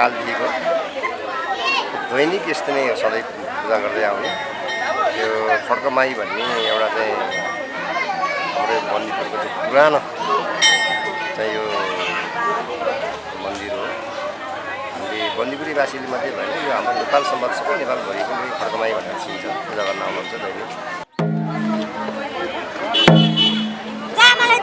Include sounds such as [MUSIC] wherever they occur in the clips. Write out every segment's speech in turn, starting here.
कालदेखिको दैनिक यस्तो नै सधैँ पूजा गर्दै आउने त्यो खड्कमाई भन्ने एउटा चाहिँ हाम्रो यो बन्दीपुरको चाहिँ पुरानो चाहिँ यो मन्दिर हो हामीले बन्दीपुरीवासीले मात्रै भएन यो हाम्रो नेपाल समाज सबै नेपालभरिको नै खड्कमाई भनेर चिन्छ पूजा गर्न आउनुहुन्छ दैनिक जा मलाई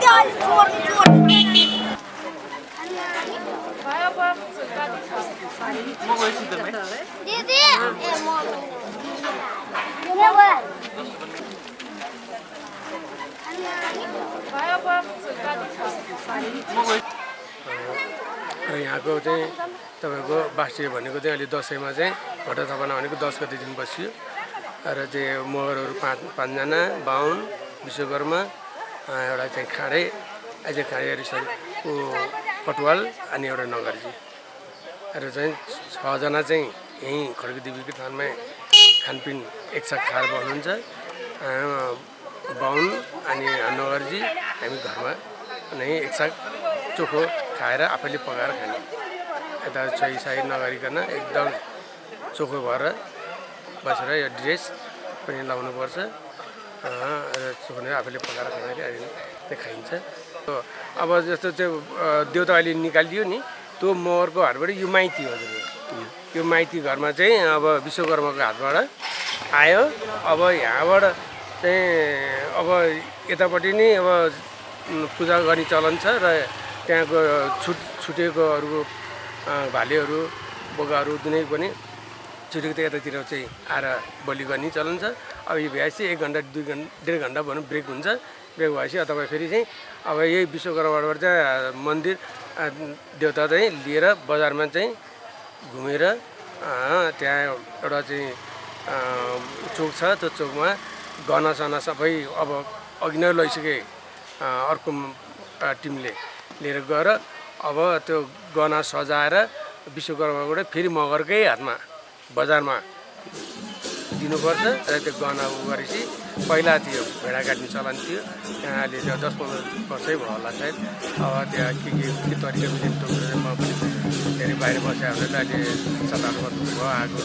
र यहाँको चाहिँ तपाईँको बास्टिए भनेको चाहिँ अहिले दसैँमा चाहिँ भट्ट थापना भनेको दस गते दिन बसियो र चाहिँ मगरहरू पाँच पाँचजना बाहुन विश्वकर्मा एउटा चाहिँ खाँडे अझै खाँडे ऊ कटुवाल अनि एउटा नगरजी र चाहिँ छजना चाहिँ यहीँ खड्की देवीको थानमा खानपिन एकसाथ खाएर बस्नुहुन्छ। बाहुन अनि नगरजी हामी घरमा नै एकसाथ चोखो खाएर आफैले पकाएर खाने। यता साई नगरिकन एकदम चोखो भएर बसेर यो ड्रेस पनि लाउनुपर्छ। र चोखो नै आफैले पकाएर खाँदाखेरि अहिले खाइन्छ। अब जस्तो अ, देउता अहिले निकालिदियो नि त्यो मगरको हातबाट यो माइती हजुर। यो माइती घरमा चाहिँ अब विश्वकर्माको हातबाट आयो। अब यहाँबाट चाहिँ अब यतापट्टि नै अब पूजा गर्ने चलन छ र त्यहाँको छुट छुटेको अरू अ, भालेहरू बोकाहरू जुनै पनि छुटेको त यतातिर चाहिँ आएर बलि गर्ने चलन छ। अब यो भ्याएपछि एक घन्टा दुई घन्टा डेढ घन्टा भनौँ ब्रेक हुन्छ। ब्रेक भएपछि तपाईँ फेरि चाहिँ अब यही विश्वकर्माबाट चाहिँ मन्दिर देउता चाहिँ लिएर बजारमा चाहिँ घुमेर त्यहाँ एउटा चाहिँ चोक छ। त्यो चोकमा गहनासना सबै अब अघि नै लैसके अर्को टिमले लिएर गएर अब त्यो गहना सजाएर विश्वकर्माबाट फेरि मगरकै हातमा बजारमा दिनुपर्छ र त्यो गहना गरेपछि पहिला थियो भेडा काट्ने चलन थियो। अहिले चाहिँ दस पन्ध्र वर्षै भयो होला सायद। अब त्यहाँ के के के तरिका मिल्ने टोकेर म पनि धेरै बाहिर बसेर हुँदा त अहिले सात वर्ष भयो आएको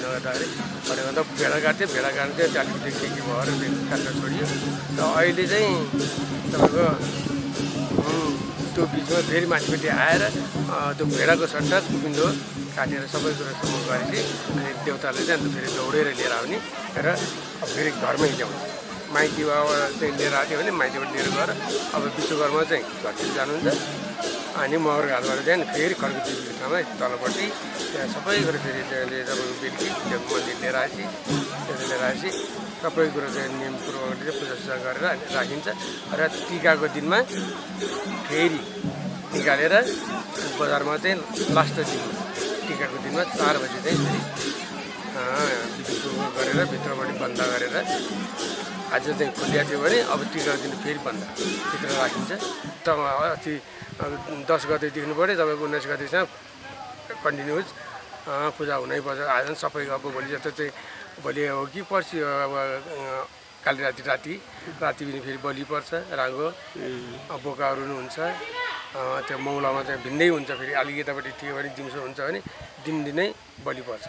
नगर्दाखेरि। भनेको त भेडा काट्थ्यो भेडा काट्नु चाहिँ त्यो के के भयो र त्यो छोडियो। र अहिले चाहिँ तपाईँको त्यो बिचमा फेरि माथिपट्टि आएर त्यो भेडाको सट्टा कुपिन्दो काटेर सबै कुरो समूह गरेपछि अनि देउताले चाहिँ अन्त फेरि दौडेर लिएर आउने र फेरि घरमै ल्याउने। माइती बाबा चाहिँ लिएर आएको थियो भने माइतीबाट लिएर गएर अब विश्वकर्मा चाहिँ घरतिर जानुहुन्छ। अनि मगर घाटबाट चाहिँ फेरि खड्को देवीको ठाउँमा तलपट्टि। त्यहाँ सबै कुरो फेरि त्यसले तपाईँको बेलुकी त्यो मन्दिर लिएर आएपछि त्यसले लिएर आएपछि सबै कुरो चाहिँ नियम पूर्वक चाहिँ पूजासुजा गरेर राखिन्छ। र टिकाको दिनमा फेरि निकालेर बजारमा चाहिँ लास्ट दिन टिकाको दिनमा चार बजी चाहिँ फेरि गरेर भित्रबाट बन्द गरेर आज चाहिँ खुलिया थियो भने अब टिकाको दिन फेरि बन्द भित्र राखिन्छ। त अस्ति दस गते देख्नु पऱ्यो तपाईँको उन्नाइस गतेसम्म कन्टिन्युस पूजा हुनैपर्छ आज सबै अब भोलि जस्तो चाहिँ भोलि हो कि पर्सि अब काली राति राति राति पनि फेरि बलि पर्छ राङ्गो अब बोकाहरू पनि हुन्छ। त्यो मौलामा चाहिँ भिन्दै हुन्छ फेरि। अलिक यतापट्टि थियो भने दिउँसो हुन्छ भने दिनदिनै बलि पर्छ।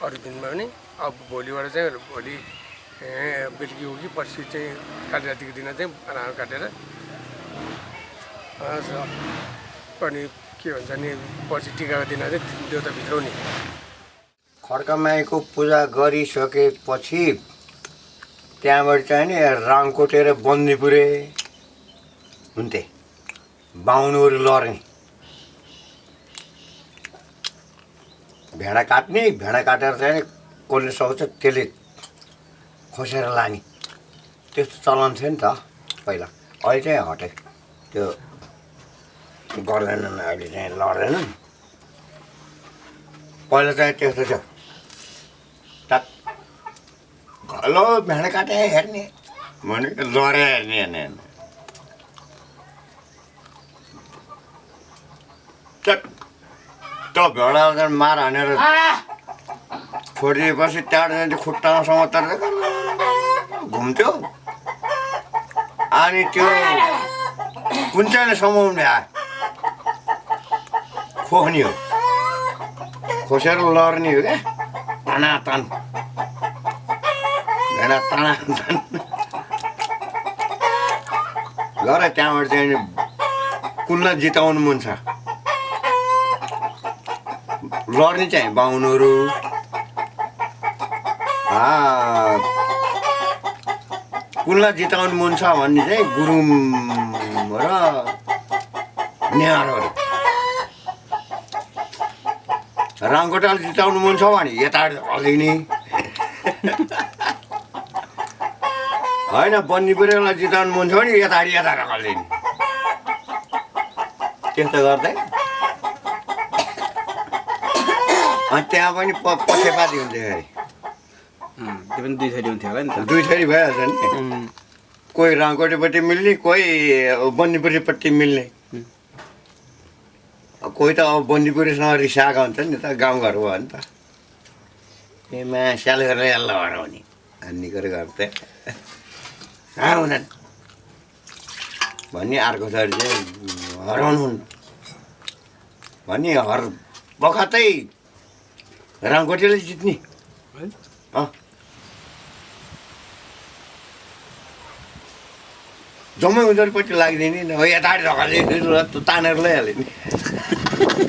अरू दिनमा पनि अब भोलिबाट चाहिँ भोलि बेलुकी हो कि पर्सि चाहिँ काली रातिको दिन चाहिँ राँगो काटेर अनि के भन्छ नि पर्सि टिकाको दिन चाहिँ देउता भित्राउने खड्कामाईको पूजा गरिसकेपछि त्यहाँबाट चाहिँ नि राङकोटेर बन्दीपुरे हुन्थे बाहुनहरू लर्ने भेडा काट्ने भेडा काटेर चाहिँ कसले सक्छ त्यसले खोसेर लाने। त्यस्तो चलन थियो नि त पहिला। अहिले चाहिँ हटे। त्यो गर्दैनन् अहिले चाहिँ लड्दैनन्। पहिला चाहिँ त्यस्तो थियो। टक हेलो भेडा काटे हेर्ने। भने लरे हेर्ने हेर्ने हेर्ने भेडा मार हानेर छोडिदिएपछि त्यहाँबाट खुट्टामासम्म तर घुम्थ्यो अनि त्यो कुन चाहिँ समाउने आयो खोक्ने हो खोसेर लर्ने हो क्या तानातान भेडा तानातान गर त्यहाँबाट चाहिँ कुनलाई जिताउनु मन छ लड्ने चाहिँ बाहुनहरू कुनलाई जिताउनु मन छ भन्ने चाहिँ गुरुङ र नेहारहरू रामकोटाल जिताउनु मन छ भने यता हल्दिने होइन बन्नीपुरेलाई जिताउनु मन छ भने यता यता हल्दिने त्यस्तो गर्दै? अनि त्यहाँ पनि प पक्षपाती हुन्छ अरे। त्यो पनि दुई थरी हुन्थ्यो होला नि त। दुई थरी भइहाल्छ नि। कोही रामकोटेपट्टि मिल्ने कोही बन्नीपुरीपट्टि मिल्ने। कोही त अब बन्नीपुरीसँग रिसाएको हुन्छ नि त गाउँघर हो नि त। ए मा स्याल गरेर यसलाई हराउने भन्ने कुरो गर्थे हुँदैन? भन्ने अर्को थरी चाहिँ हराउनु हुन्न भन्ने हर बखतै रामकोटेले जित्ने। अँ। जम्मै उनीहरूपट्टि लाग्दिने नि। हो यतापट्टि ढकाल्ने तानेर लैहाल्यो नि [LAUGHS]